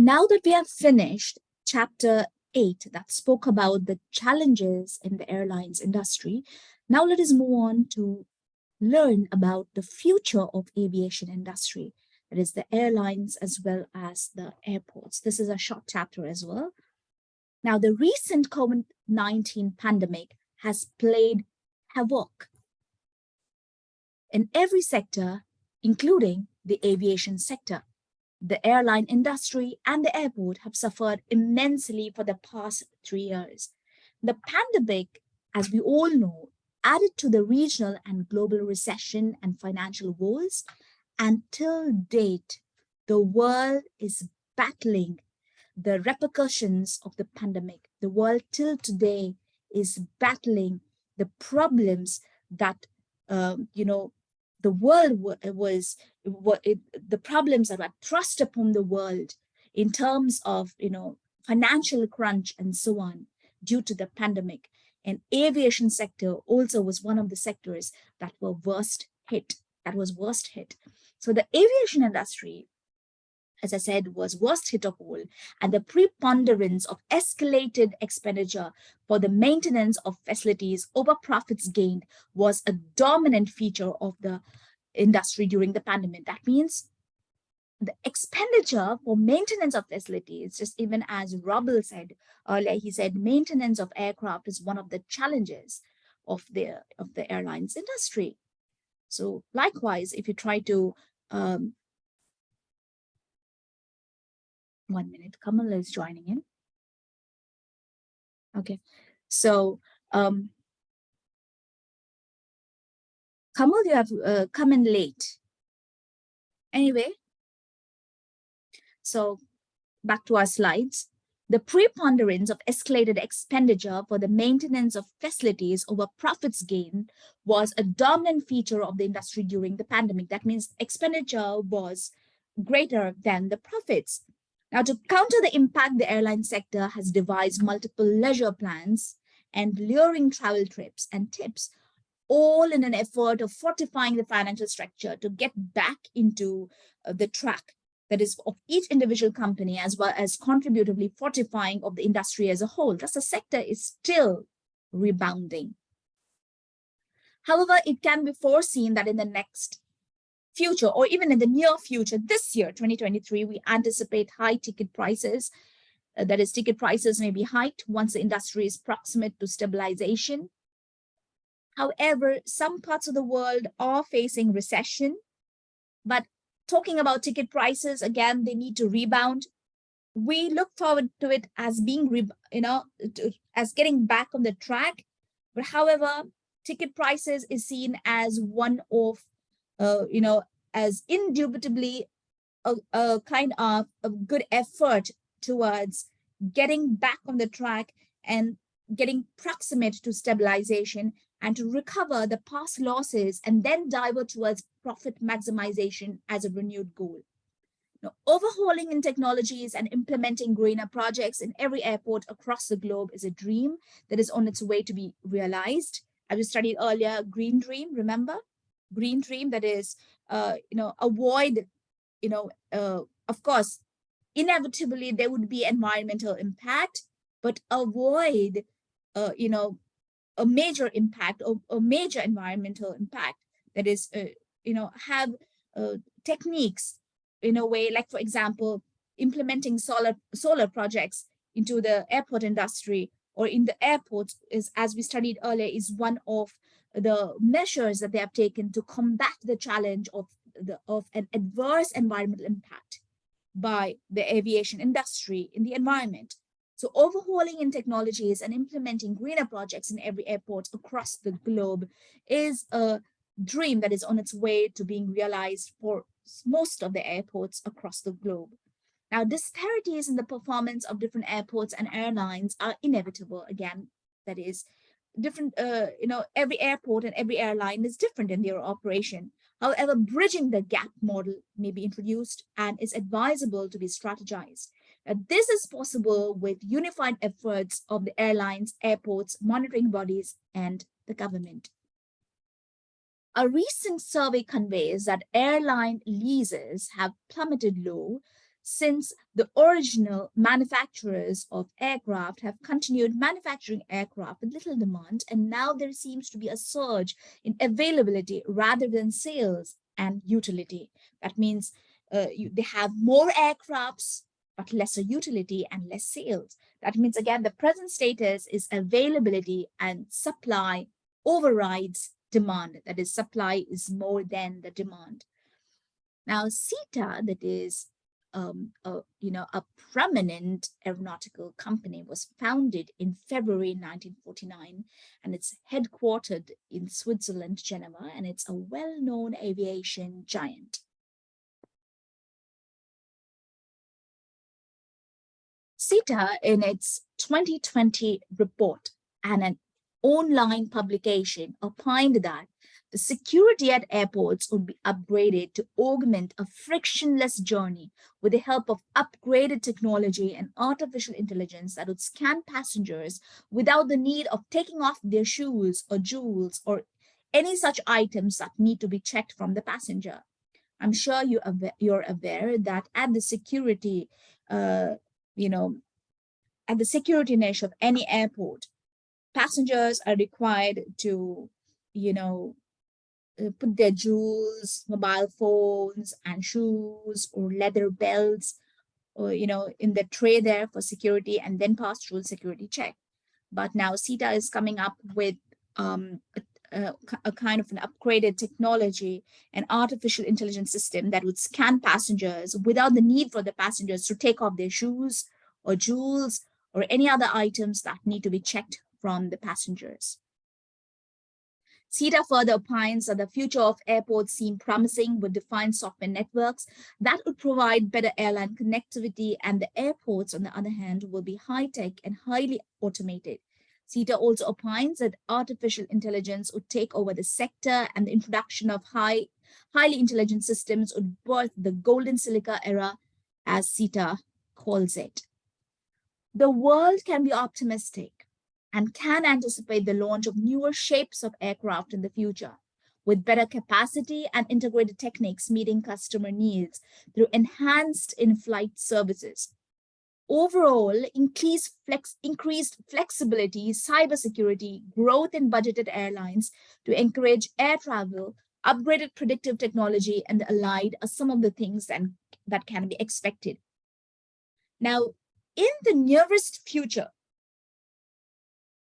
Now that we have finished chapter 8 that spoke about the challenges in the airlines industry, now let us move on to learn about the future of aviation industry. That is the airlines as well as the airports. This is a short chapter as well. Now, the recent COVID-19 pandemic has played havoc in every sector, including the aviation sector. The airline industry and the airport have suffered immensely for the past three years. The pandemic, as we all know, added to the regional and global recession and financial woes. Until date, the world is battling the repercussions of the pandemic. The world till today is battling the problems that, um, you know, the world was, it, the problems that were thrust upon the world in terms of, you know, financial crunch and so on due to the pandemic. And aviation sector also was one of the sectors that were worst hit, that was worst hit. So the aviation industry as I said, was worst hit of all, and the preponderance of escalated expenditure for the maintenance of facilities over profits gained was a dominant feature of the industry during the pandemic. That means the expenditure for maintenance of facilities, just even as Robel said earlier, he said maintenance of aircraft is one of the challenges of the, of the airlines industry. So likewise, if you try to um, one minute. Kamal is joining in. Okay, so um, Kamal, you have uh, come in late. Anyway, so back to our slides. The preponderance of escalated expenditure for the maintenance of facilities over profits gained was a dominant feature of the industry during the pandemic. That means expenditure was greater than the profits. Now, to counter the impact, the airline sector has devised multiple leisure plans and luring travel trips and tips, all in an effort of fortifying the financial structure to get back into uh, the track that is of each individual company as well as contributively fortifying of the industry as a whole. Thus, the sector is still rebounding. However, it can be foreseen that in the next future or even in the near future, this year, 2023, we anticipate high ticket prices. Uh, that is, ticket prices may be hiked once the industry is proximate to stabilization. However, some parts of the world are facing recession, but talking about ticket prices, again, they need to rebound. We look forward to it as being, you know, as getting back on the track. But however, ticket prices is seen as one of uh, you know, as indubitably a, a kind of a good effort towards getting back on the track and getting proximate to stabilization and to recover the past losses and then divert towards profit maximization as a renewed goal. Now, overhauling in technologies and implementing greener projects in every airport across the globe is a dream that is on its way to be realized. As we studied earlier, Green Dream, remember? Green dream that is uh, you know avoid you know uh, of course inevitably there would be environmental impact but avoid uh, you know a major impact or a major environmental impact. That is uh, you know have uh, techniques in a way like for example implementing solar solar projects into the airport industry or in the airports is as we studied earlier is one of the measures that they have taken to combat the challenge of, the, of an adverse environmental impact by the aviation industry in the environment. So overhauling in technologies and implementing greener projects in every airport across the globe is a dream that is on its way to being realized for most of the airports across the globe. Now, disparities in the performance of different airports and airlines are inevitable. Again, that is, different, uh, you know, every airport and every airline is different in their operation. However, bridging the gap model may be introduced and is advisable to be strategized. Uh, this is possible with unified efforts of the airlines, airports, monitoring bodies, and the government. A recent survey conveys that airline leases have plummeted low since the original manufacturers of aircraft have continued manufacturing aircraft with little demand, and now there seems to be a surge in availability rather than sales and utility. That means uh, you, they have more aircrafts, but lesser utility and less sales. That means, again, the present status is availability and supply overrides demand. That is, supply is more than the demand. Now, SITA, that is um, a, you know, a prominent aeronautical company was founded in February 1949 and it's headquartered in Switzerland, Geneva, and it's a well-known aviation giant. SITA in its 2020 report and an online publication opined that security at airports would be upgraded to augment a frictionless journey with the help of upgraded technology and artificial intelligence that would scan passengers without the need of taking off their shoes or jewels or any such items that need to be checked from the passenger. I'm sure you you're aware that at the security, uh, you know, at the security niche of any airport, passengers are required to, you know, put their jewels, mobile phones and shoes or leather belts or, you know, in the tray there for security and then pass through security check. But now SITA is coming up with um, a, a, a, kind of an upgraded technology, an artificial intelligence system that would scan passengers without the need for the passengers to take off their shoes or jewels or any other items that need to be checked from the passengers. SITA further opines that the future of airports seem promising with defined software networks that would provide better airline connectivity and the airports, on the other hand, will be high-tech and highly automated. SITA also opines that artificial intelligence would take over the sector and the introduction of high, highly intelligent systems would birth the golden silica era, as SITA calls it. The world can be optimistic and can anticipate the launch of newer shapes of aircraft in the future with better capacity and integrated techniques meeting customer needs through enhanced in-flight services. Overall, increased, flex, increased flexibility, cybersecurity, growth in budgeted airlines to encourage air travel, upgraded predictive technology, and the allied are some of the things that, that can be expected. Now, in the nearest future,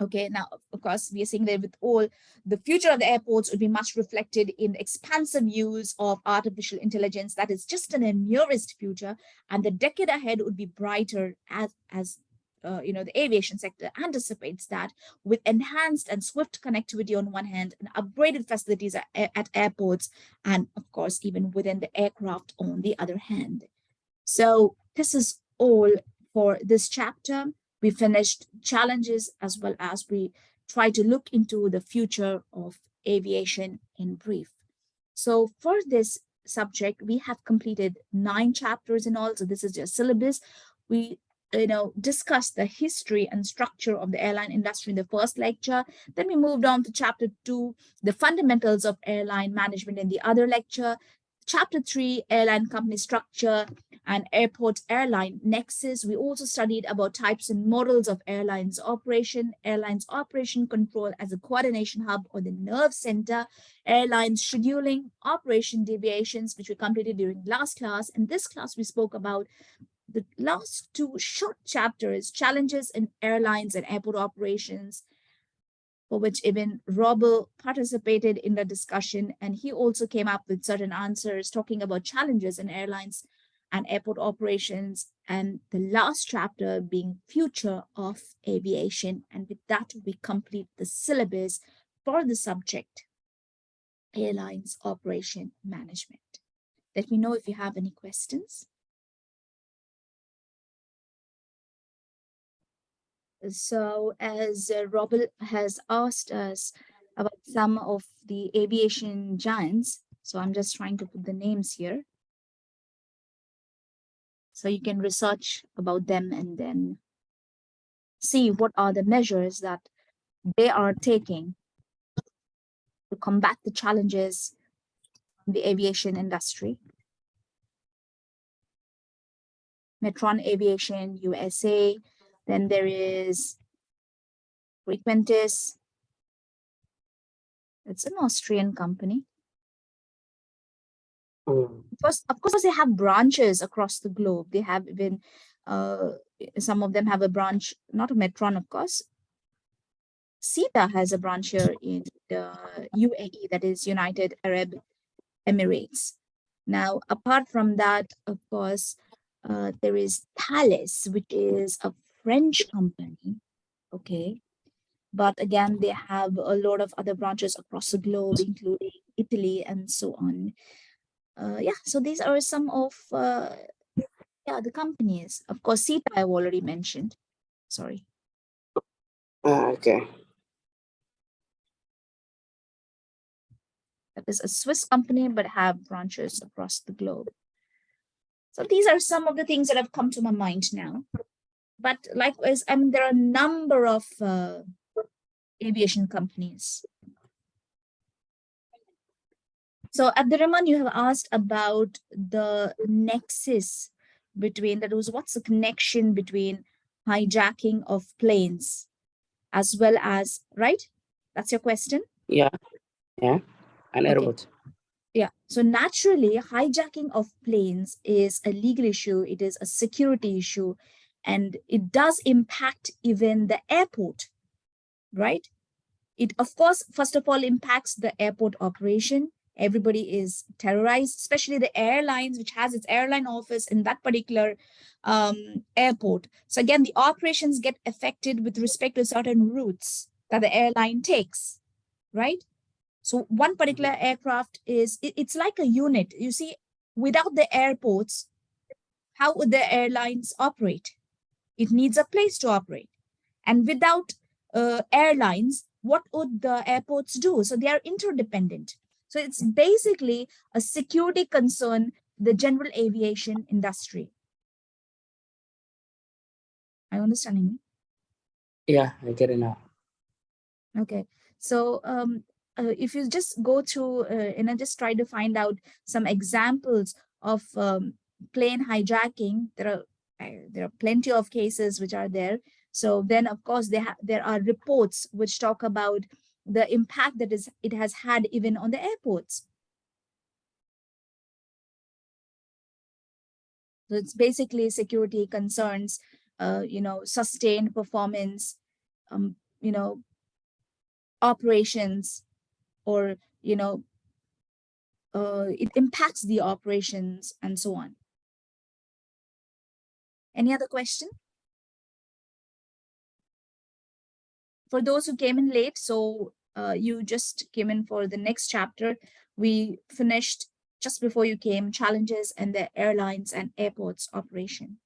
Okay, now, of course, we are seeing that with all, the future of the airports would be much reflected in expansive use of artificial intelligence that is just in the nearest future, and the decade ahead would be brighter as, as uh, you know, the aviation sector anticipates that with enhanced and swift connectivity on one hand and upgraded facilities at, at airports, and of course, even within the aircraft on the other hand. So this is all for this chapter we finished challenges as well as we try to look into the future of aviation in brief. So for this subject, we have completed nine chapters in all. So this is your syllabus. We you know, discussed the history and structure of the airline industry in the first lecture. Then we moved on to chapter two, the fundamentals of airline management in the other lecture. Chapter three, airline company structure and airport airline nexus. We also studied about types and models of airlines operation, airlines operation control as a coordination hub or the nerve center, airlines scheduling, operation deviations, which we completed during last class. In this class, we spoke about the last two short chapters, challenges in airlines and airport operations, for which even Robel participated in the discussion. And he also came up with certain answers talking about challenges in airlines and airport operations. And the last chapter being future of aviation. And with that, we complete the syllabus for the subject, airlines operation management. Let me know if you have any questions. So as uh, Robert has asked us about some of the aviation giants, so I'm just trying to put the names here. So you can research about them and then see what are the measures that they are taking to combat the challenges in the aviation industry. Metron Aviation USA. Then there is Frequentis. It's an Austrian company. Mm. Of course, they have branches across the globe. They have been uh, some of them have a branch, not a Metron, of course. SITA has a branch here in the UAE, that is United Arab Emirates. Now, apart from that, of course, uh, there is Thales, which is a French company. Okay. But again, they have a lot of other branches across the globe, including Italy and so on. Uh, yeah, so these are some of uh, yeah the companies. Of course, SITA I've already mentioned. Sorry. Ah, okay. That is a Swiss company, but have branches across the globe. So these are some of the things that have come to my mind now. But likewise, I mean, there are a number of uh, aviation companies. So Abdurrahman, you have asked about the nexus between, that was what's the connection between hijacking of planes as well as, right? That's your question? Yeah. Yeah. An Okay. airport. Yeah, so naturally, hijacking of planes is a legal issue, it is a security issue, and it does impact even the airport, right? It, of course, first of all, impacts the airport operation. Everybody is terrorized, especially the airlines, which has its airline office in that particular um, airport. So again, the operations get affected with respect to certain routes that the airline takes, right? So one particular aircraft is, it- it's like a unit. You see, without the airports, how would the airlines operate? It needs a place to operate. And without uh, airlines, what would the airports do? So they are interdependent. So it's basically a security concern, the general aviation industry. Are you understanding me? Yeah, I get it now. Okay, so um, uh, if you just go through uh, and I just try to find out some examples of um, plane hijacking, there are uh, there are plenty of cases which are there. So then, of course, there there are reports which talk about the impact that is it has had even on the airports. So it's basically security concerns, uh, you know, sustained performance, um, you know, operations, or you know uh, it impacts the operations and so on any other question for those who came in late so uh, you just came in for the next chapter. We finished just before you came challenges and the airlines and airports operation